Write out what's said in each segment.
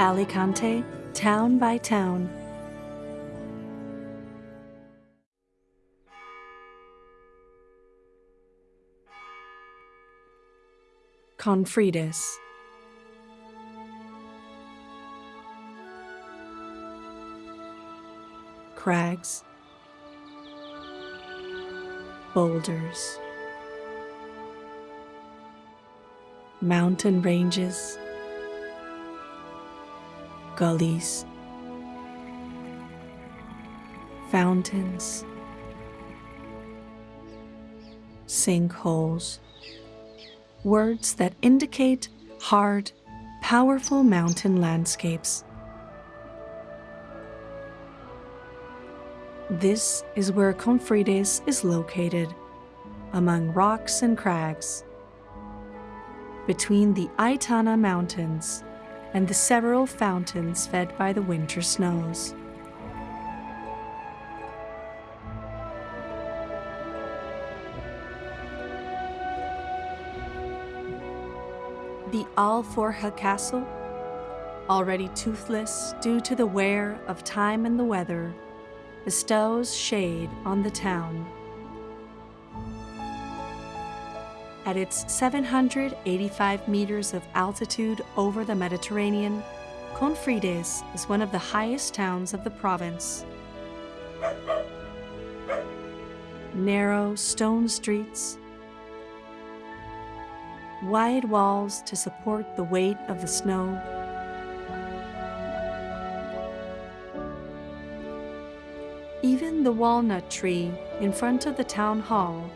Alicante, town by town. Confrides. Crags, boulders, mountain ranges, gullies, fountains, sinkholes, words that indicate hard, powerful mountain landscapes. This is where Confrides is located, among rocks and crags, between the Aitana Mountains and the several fountains fed by the winter snows. The Alforja Castle, already toothless due to the wear of time and the weather, bestows shade on the town. At its 785 meters of altitude over the Mediterranean, Confrides is one of the highest towns of the province. Narrow stone streets, wide walls to support the weight of the snow, Even the walnut tree in front of the town hall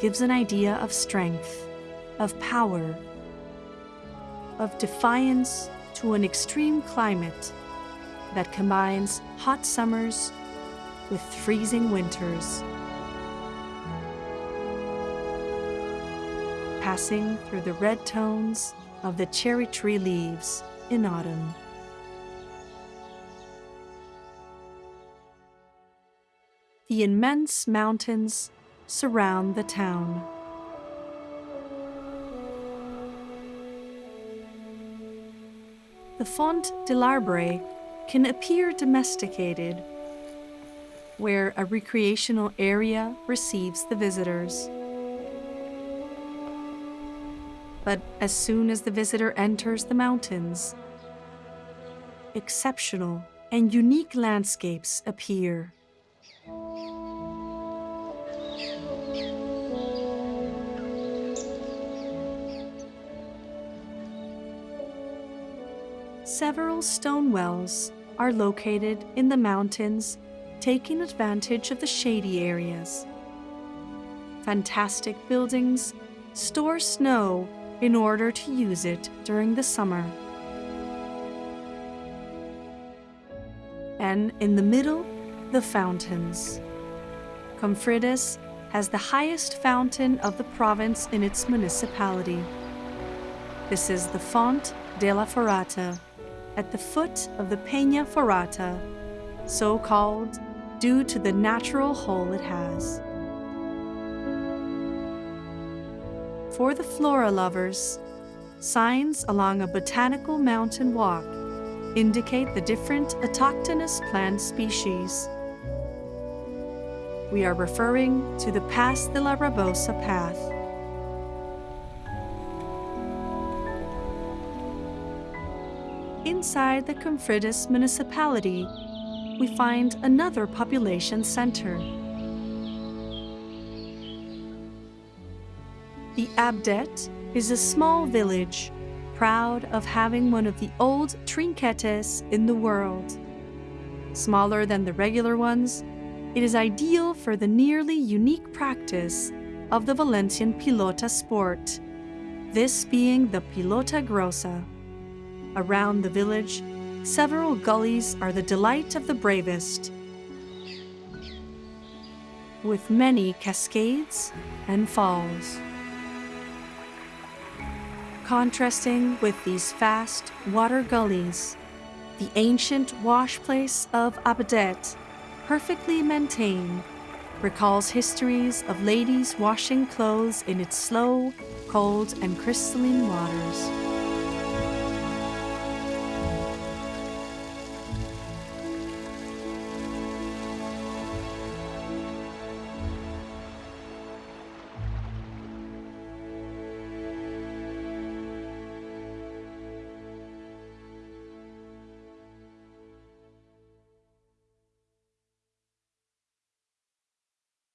gives an idea of strength, of power, of defiance to an extreme climate that combines hot summers with freezing winters. Passing through the red tones of the cherry tree leaves in autumn. The immense mountains surround the town. The Font de l'Arbre can appear domesticated, where a recreational area receives the visitors. But as soon as the visitor enters the mountains, exceptional and unique landscapes appear. Several stone wells are located in the mountains, taking advantage of the shady areas. Fantastic buildings store snow in order to use it during the summer. And in the middle, the fountains. Confrides has the highest fountain of the province in its municipality. This is the Font de la Forata at the foot of the Peña Forata, so called due to the natural hole it has. For the flora lovers, signs along a botanical mountain walk indicate the different autochthonous plant species. We are referring to the Pass de la Rabosa path. Inside the Confrides municipality, we find another population center. The Abdet is a small village, proud of having one of the old trinquetes in the world. Smaller than the regular ones, it is ideal for the nearly unique practice of the Valencian pilota sport, this being the pilota grossa. Around the village, several gullies are the delight of the bravest, with many cascades and falls. Contrasting with these fast water gullies, the ancient wash place of Abadet, perfectly maintained, recalls histories of ladies washing clothes in its slow, cold, and crystalline waters.